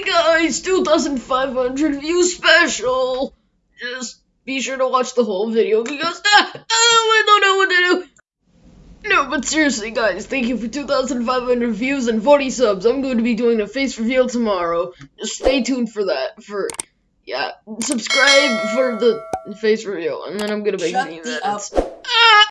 Hey guys, 2,500 views special! Just be sure to watch the whole video because ah, oh, I don't know what to do. No, but seriously guys, thank you for 2,500 views and 40 subs. I'm going to be doing a face reveal tomorrow. Just stay tuned for that. For, yeah, subscribe for the face reveal and then I'm going to make Shut any the up.